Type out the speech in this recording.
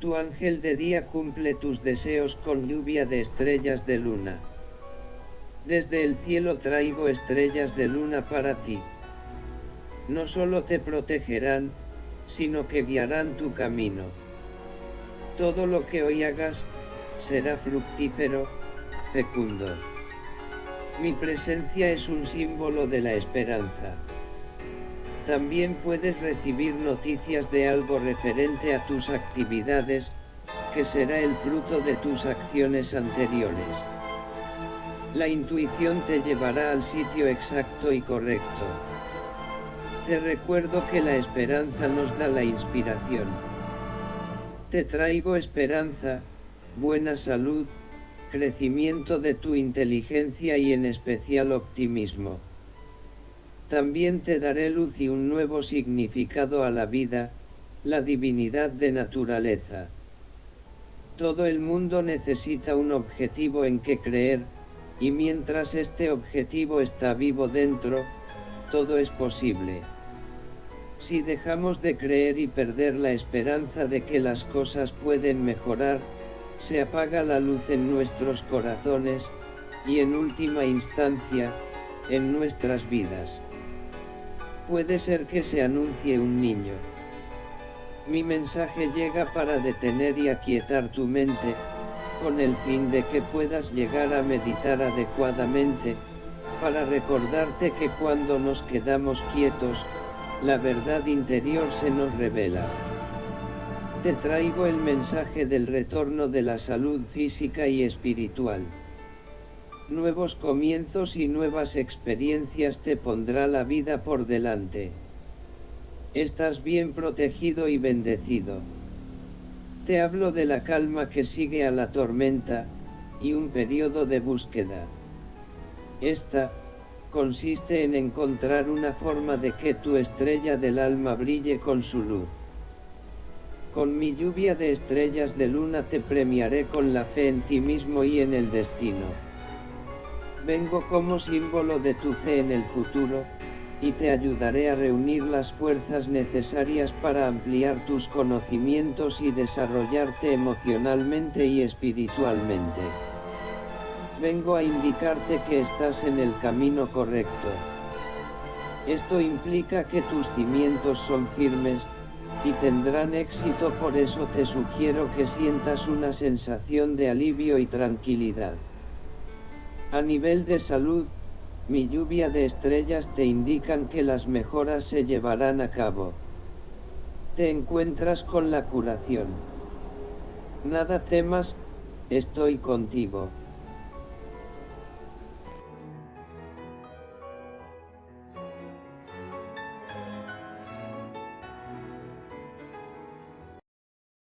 Tu ángel de día cumple tus deseos con lluvia de estrellas de luna. Desde el cielo traigo estrellas de luna para ti. No solo te protegerán, sino que guiarán tu camino. Todo lo que hoy hagas, será fructífero, fecundo. Mi presencia es un símbolo de la esperanza. También puedes recibir noticias de algo referente a tus actividades, que será el fruto de tus acciones anteriores. La intuición te llevará al sitio exacto y correcto. Te recuerdo que la esperanza nos da la inspiración. Te traigo esperanza, buena salud, crecimiento de tu inteligencia y en especial optimismo. También te daré luz y un nuevo significado a la vida, la divinidad de naturaleza. Todo el mundo necesita un objetivo en que creer, y mientras este objetivo está vivo dentro, todo es posible. Si dejamos de creer y perder la esperanza de que las cosas pueden mejorar, se apaga la luz en nuestros corazones, y en última instancia, en nuestras vidas. Puede ser que se anuncie un niño. Mi mensaje llega para detener y aquietar tu mente, con el fin de que puedas llegar a meditar adecuadamente, para recordarte que cuando nos quedamos quietos, la verdad interior se nos revela. Te traigo el mensaje del retorno de la salud física y espiritual. Nuevos comienzos y nuevas experiencias te pondrá la vida por delante. Estás bien protegido y bendecido. Te hablo de la calma que sigue a la tormenta, y un periodo de búsqueda. Esta, consiste en encontrar una forma de que tu estrella del alma brille con su luz. Con mi lluvia de estrellas de luna te premiaré con la fe en ti mismo y en el destino. Vengo como símbolo de tu fe en el futuro, y te ayudaré a reunir las fuerzas necesarias para ampliar tus conocimientos y desarrollarte emocionalmente y espiritualmente. Vengo a indicarte que estás en el camino correcto. Esto implica que tus cimientos son firmes, y tendrán éxito por eso te sugiero que sientas una sensación de alivio y tranquilidad. A nivel de salud, mi lluvia de estrellas te indican que las mejoras se llevarán a cabo. Te encuentras con la curación. Nada temas, estoy contigo.